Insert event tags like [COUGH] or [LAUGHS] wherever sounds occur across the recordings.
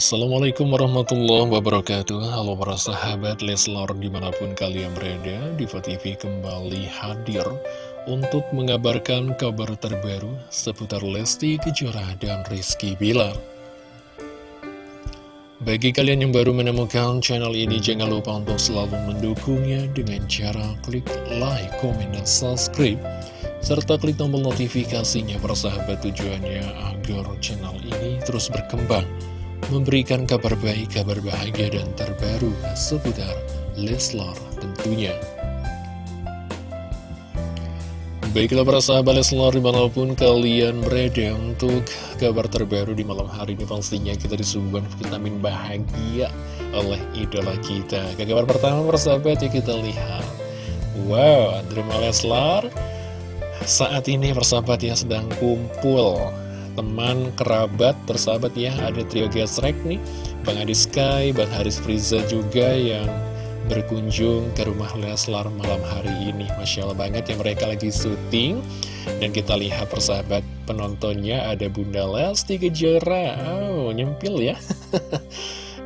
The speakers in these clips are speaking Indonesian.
Assalamualaikum warahmatullahi wabarakatuh. Halo para sahabat Leslor di mana pun kalian berada Diva TV kembali hadir Untuk mengabarkan kabar terbaru Seputar Lesti Kejora dan Rizky Bilar. Bagi kalian yang baru menemukan channel ini Jangan lupa untuk selalu mendukungnya Dengan cara klik like, komen, dan subscribe serta klik tombol notifikasinya persahabat tujuannya agar channel ini terus berkembang memberikan kabar baik, kabar bahagia, dan terbaru seputar Leslar tentunya. Baiklah para sahabat Leslar di mana pun kalian berada untuk kabar terbaru di malam hari ini pastinya kita disuguhkan vitamin bahagia oleh idola kita. Ke kabar pertama para sahabat ya kita lihat. Wow, Drama Leslar saat ini persahabat ya sedang kumpul teman, kerabat, persahabat ya. Ada trio gesrek nih. Bang Adi Sky, Bang Haris Friza juga yang berkunjung ke rumah Leslar malam hari ini. Masya Allah banget ya mereka lagi syuting. Dan kita lihat persahabat penontonnya ada Bunda Lesti Kejora. Oh nyempil ya. [LAUGHS]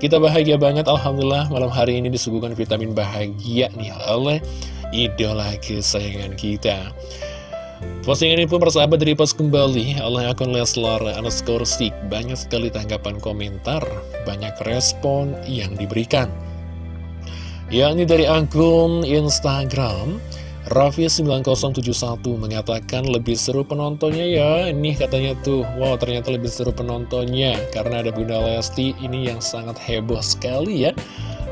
Kita bahagia banget Alhamdulillah malam hari ini disuguhkan vitamin bahagia nih oleh idola kesayangan kita Postingan ini pun persahabat dari pas kembali oleh akun Leslar underscore stick. Banyak sekali tanggapan komentar, banyak respon yang diberikan. Yakni dari akun Instagram, Raffi9071 mengatakan lebih seru penontonnya ya. Ini katanya tuh, wow ternyata lebih seru penontonnya. Karena ada Bunda Lesti, ini yang sangat heboh sekali ya.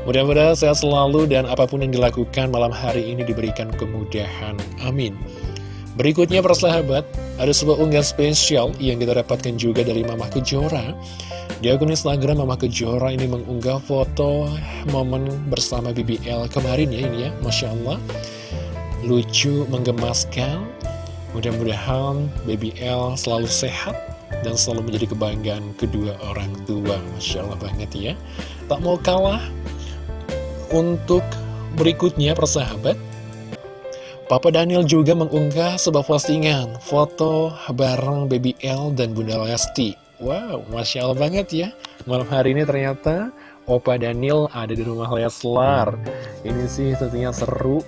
Mudah-mudahan sehat selalu dan apa pun yang dilakukan malam hari ini diberikan kemudahan. Amin. Berikutnya persahabat, ada sebuah unggahan spesial yang kita dapatkan juga dari Mama Kejora. Di akun Instagram Mama Kejora ini mengunggah foto momen bersama BBL kemarin ya ini ya, Masya Allah. Lucu, menggemaskan. Mudah-mudahan BBL selalu sehat dan selalu menjadi kebanggaan kedua orang tua. Masya Allah banget ya. Tak mau kalah untuk berikutnya persahabat. Papa Daniel juga mengunggah sebuah postingan foto bareng Baby L dan Bunda Lesti. Wow, Masya Allah banget ya. Malam hari ini ternyata Opa Daniel ada di rumah Leslar. Ini sih tentunya seru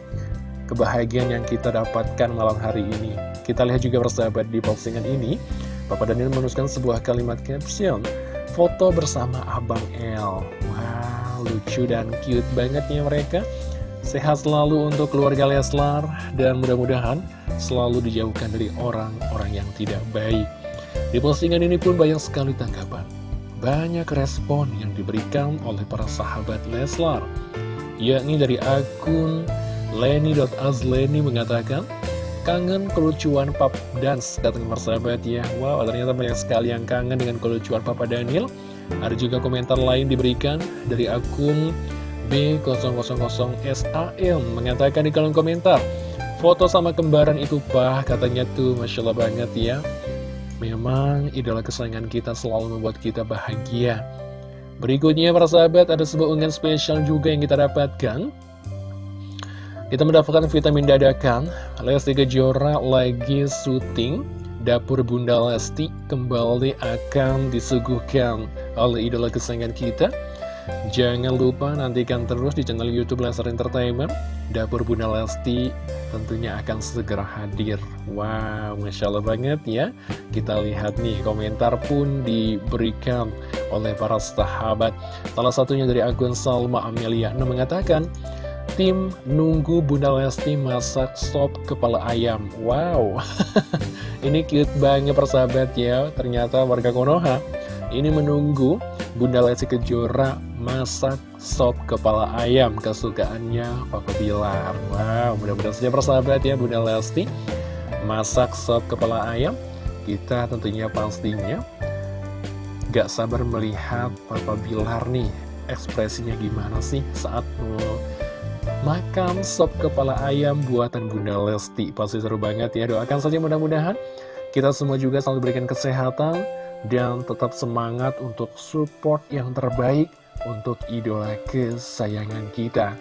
kebahagiaan yang kita dapatkan malam hari ini. Kita lihat juga persahabat di postingan ini. Papa Daniel menuliskan sebuah kalimat caption. Foto bersama Abang L. Wow, lucu dan cute banget ya mereka. Sehat selalu untuk keluarga Leslar dan mudah-mudahan selalu dijauhkan dari orang-orang yang tidak baik. Di postingan ini pun banyak sekali tanggapan. Banyak respon yang diberikan oleh para sahabat Leslar. Yakni dari akun Leni.azleni mengatakan, Kangen kelucuan Pap Dance, katanya persahabat ya. Wow, ternyata banyak sekali yang kangen dengan kelucuan Papa Daniel. Ada juga komentar lain diberikan dari akun B000SAM mengatakan di kolom komentar Foto sama kembaran itu pak katanya tuh Masya Allah banget ya. Memang idola kesayangan kita selalu membuat kita bahagia. Berikutnya para sahabat ada sebuah unggahan spesial juga yang kita dapatkan. Kita mendapatkan vitamin dadakan Lesti Kejora lagi syuting Dapur Bunda Lesti kembali akan disuguhkan oleh idola kesayangan kita Jangan lupa nantikan terus di channel Youtube Lesnar Entertainment. Dapur Bunda Lesti tentunya akan segera hadir. Wow, Masya Allah banget ya. Kita lihat nih, komentar pun diberikan oleh para sahabat. Salah satunya dari akun Salma Amelia. Mengatakan Tim nunggu Bunda Lesti masak sop kepala ayam. Wow, [LAUGHS] ini cute banget persahabat ya. Ternyata warga Konoha ini menunggu Bunda Lesti Kejora masak sop kepala ayam kesukaannya Papa Bilar. Wow, mudah-mudahan saja persahabat ya Bunda Lesti masak sop kepala ayam. Kita tentunya pastinya gak sabar melihat Papa Bilar nih ekspresinya gimana sih saat makan sop kepala ayam buatan Bunda Lesti. Pasti seru banget ya, doakan saja mudah-mudahan kita semua juga selalu berikan kesehatan dan tetap semangat untuk support yang terbaik untuk idola kesayangan kita.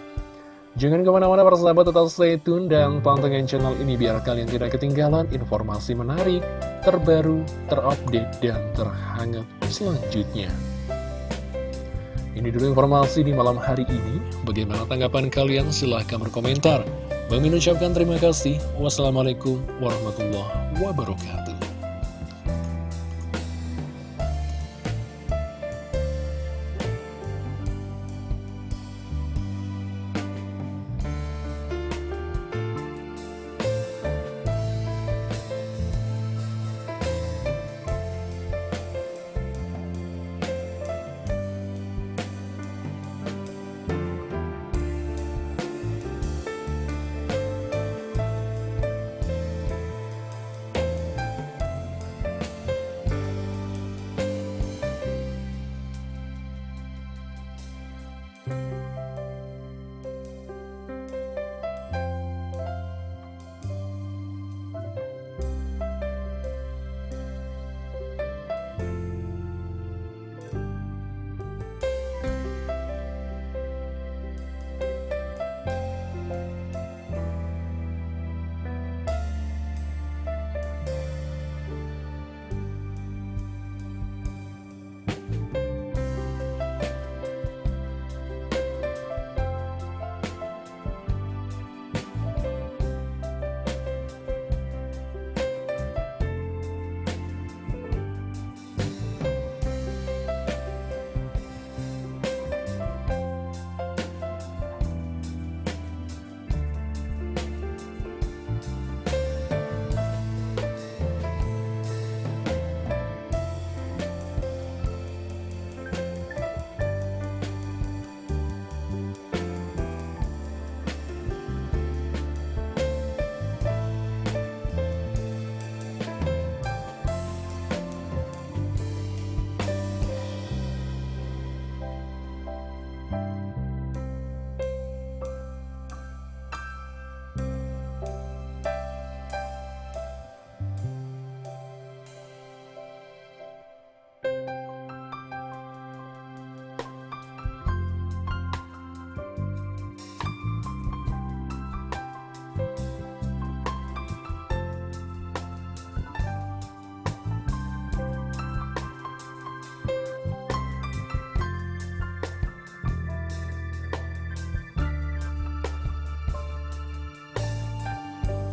Jangan ke mana-mana para sahabat tetap stay tune dan pantengin channel ini biar kalian tidak ketinggalan informasi menarik, terbaru, terupdate, dan terhangat selanjutnya. Ini dulu informasi di malam hari ini. Bagaimana tanggapan kalian? Silahkan berkomentar. Bang ucapkan terima kasih. Wassalamualaikum warahmatullahi wabarakatuh.